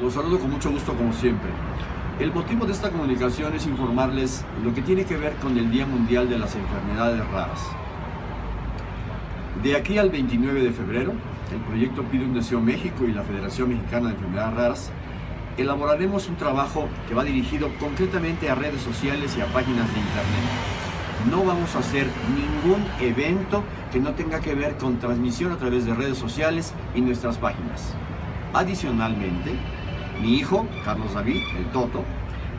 Los saludo con mucho gusto como siempre. El motivo de esta comunicación es informarles lo que tiene que ver con el Día Mundial de las Enfermedades Raras. De aquí al 29 de febrero, el proyecto Pide un Deseo México y la Federación Mexicana de Enfermedades Raras elaboraremos un trabajo que va dirigido concretamente a redes sociales y a páginas de internet. No vamos a hacer ningún evento que no tenga que ver con transmisión a través de redes sociales y nuestras páginas. Adicionalmente, mi hijo, Carlos David, el Toto,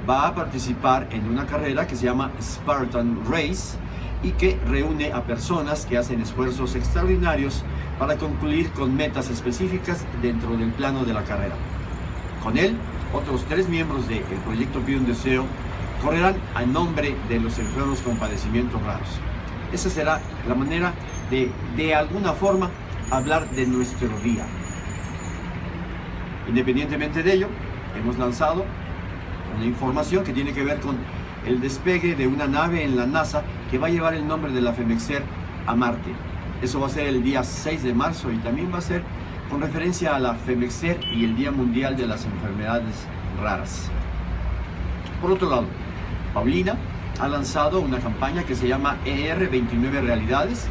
va a participar en una carrera que se llama Spartan Race y que reúne a personas que hacen esfuerzos extraordinarios para concluir con metas específicas dentro del plano de la carrera. Con él, otros tres miembros del proyecto Pide un Deseo correrán a nombre de los enfermos con padecimientos raros. Esa será la manera de, de alguna forma, hablar de nuestro día. Independientemente de ello, hemos lanzado una información que tiene que ver con el despegue de una nave en la NASA que va a llevar el nombre de la FEMEXER a Marte. Eso va a ser el día 6 de marzo y también va a ser con referencia a la FEMEXER y el Día Mundial de las Enfermedades Raras. Por otro lado, Paulina ha lanzado una campaña que se llama ER29 Realidades,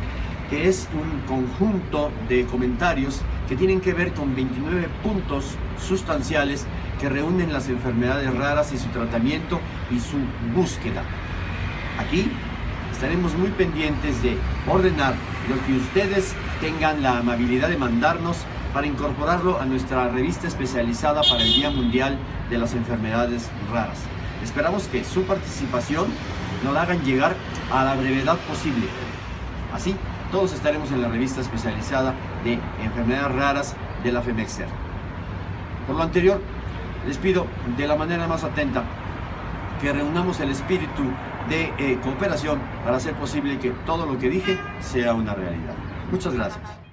que es un conjunto de comentarios que tienen que ver con 29 puntos sustanciales que reúnen las enfermedades raras y su tratamiento y su búsqueda. Aquí estaremos muy pendientes de ordenar lo que ustedes tengan la amabilidad de mandarnos para incorporarlo a nuestra revista especializada para el Día Mundial de las Enfermedades Raras. Esperamos que su participación nos la hagan llegar a la brevedad posible. Así, todos estaremos en la revista especializada de enfermedades raras de la FEMEXER. Por lo anterior, les pido de la manera más atenta que reunamos el espíritu de eh, cooperación para hacer posible que todo lo que dije sea una realidad. Muchas gracias.